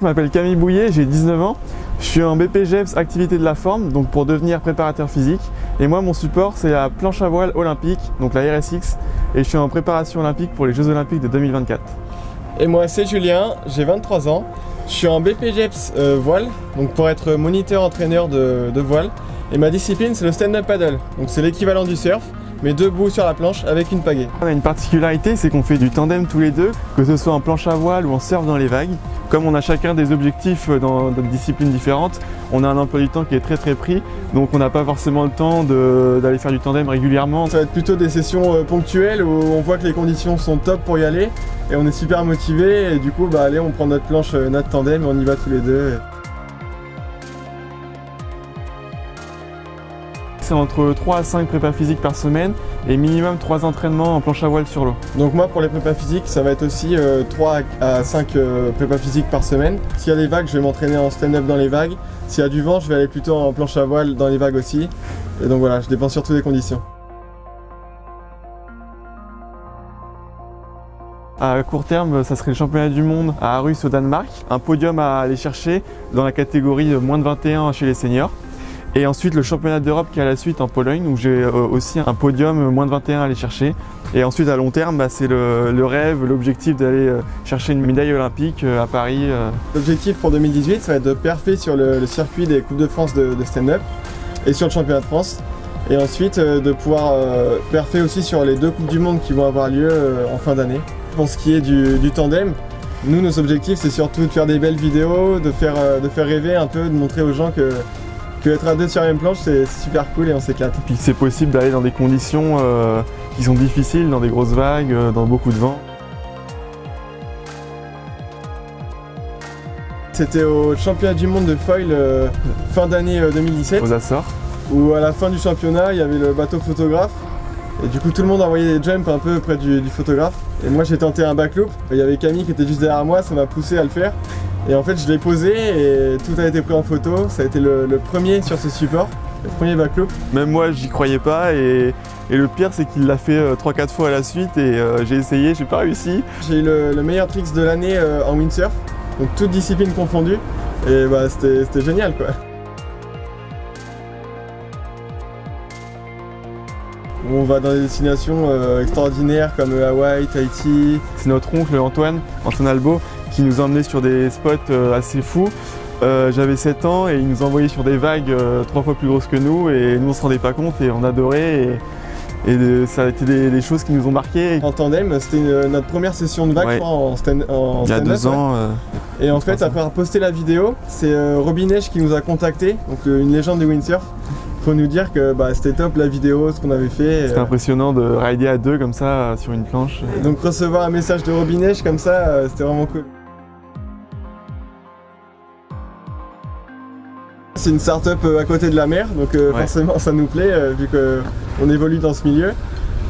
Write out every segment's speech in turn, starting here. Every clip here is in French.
Je m'appelle Camille Bouillet, j'ai 19 ans. Je suis en BPGEPS activité de la forme, donc pour devenir préparateur physique. Et moi, mon support, c'est la planche à voile olympique, donc la RSX. Et je suis en préparation olympique pour les Jeux olympiques de 2024. Et moi, c'est Julien, j'ai 23 ans. Je suis en BPGEPS euh, voile, donc pour être moniteur entraîneur de, de voile. Et ma discipline, c'est le stand-up paddle. Donc c'est l'équivalent du surf, mais debout sur la planche avec une pagaie. On a une particularité, c'est qu'on fait du tandem tous les deux, que ce soit en planche à voile ou en surf dans les vagues. Comme on a chacun des objectifs dans des disciplines différentes, on a un emploi du temps qui est très très pris, donc on n'a pas forcément le temps d'aller faire du tandem régulièrement. Ça va être plutôt des sessions euh, ponctuelles où on voit que les conditions sont top pour y aller et on est super motivé et du coup bah allez on prend notre planche, euh, notre tandem et on y va tous les deux. C'est entre 3 à 5 prépas physiques par semaine et minimum 3 entraînements en planche à voile sur l'eau. Donc moi pour les prépas physiques ça va être aussi 3 euh, à 5 euh, prépas physiques par semaine. S'il y a des vagues je vais m'entraîner en stand-up dans les vagues. S'il y a du vent je vais aller plutôt en planche à voile dans les vagues aussi. Et donc voilà je dépends surtout des conditions. À court terme, ça serait le championnat du monde à Arus au Danemark. Un podium à aller chercher dans la catégorie moins de 21 chez les seniors. Et ensuite le championnat d'Europe qui est à la suite en Pologne où j'ai euh, aussi un podium euh, moins de 21 à aller chercher. Et ensuite à long terme, bah, c'est le, rêve, l'objectif d'aller euh, chercher une médaille olympique à Paris. L'objectif pour 2018, ça va être de perfer sur le, circuit des Coupes de France de, stand-up et sur le championnat de France. Et ensuite de pouvoir perfer aussi sur les deux Coupes du Monde qui vont avoir lieu en fin d'année. Pour ce qui est du, tandem, nous, nos objectifs, c'est surtout de faire des belles vidéos, de faire, de faire rêver un peu, de montrer aux gens que que être à deux sur la même planche, c'est super cool et on s'éclate. Puis c'est possible d'aller dans des conditions euh, qui sont difficiles, dans des grosses vagues, euh, dans beaucoup de vent. C'était au championnat du monde de foil euh, fin d'année 2017. Aux Açores. Où à la fin du championnat, il y avait le bateau photographe. Et du coup, tout le monde envoyait des jumps un peu près du, du photographe. Et moi, j'ai tenté un backloop. Il y avait Camille qui était juste derrière moi, ça m'a poussé à le faire. Et en fait, je l'ai posé et tout a été pris en photo. Ça a été le, premier sur ce support, le premier backloop. Même moi, j'y croyais pas et, le pire, c'est qu'il l'a fait 3-4 euh, fois à la suite et euh, j'ai essayé, j'ai pas réussi. J'ai eu le, meilleur tricks de l'année euh, en windsurf, donc toutes disciplines confondues. Et bah, c'était génial quoi. On va dans des destinations extraordinaires comme Hawaï, Tahiti. C'est notre oncle Antoine, Antoine Albo, qui nous emmenait sur des spots euh, assez fous. Euh, j'avais 7 ans et il nous envoyait sur des vagues euh, trois fois plus grosses que nous et nous on se rendait pas compte et on adorait et, ça a été des, choses qui nous ont marqué. En tandem, c'était notre première session de vague en stand-up. Il y a deux ans. et en fait, après avoir posté la vidéo, c'est Robin Neige qui nous a contacté, donc une légende du windsurf, pour nous dire que bah, c'était top la vidéo, ce qu'on avait fait. C'était impressionnant de rider à deux comme ça sur une planche. donc recevoir un message de Robin Neige comme ça, c'était vraiment cool. C'est une start-up euh, à côté de la mer, donc euh, forcément ça nous plaît euh, vu qu'on évolue dans ce milieu.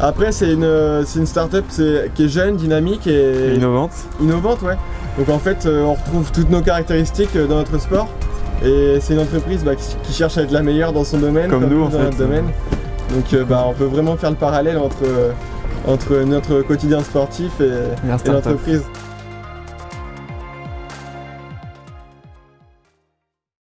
Après c'est une, une start-up qui est jeune, dynamique et... innovante. Innovante, ouais. Donc en fait on retrouve toutes nos caractéristiques dans notre sport. Et c'est une entreprise bah, qui cherche à être la meilleure dans son domaine, comme, nous, dans notre domaine. Donc bah, on peut vraiment faire le parallèle entre, entre notre quotidien sportif et l'entreprise.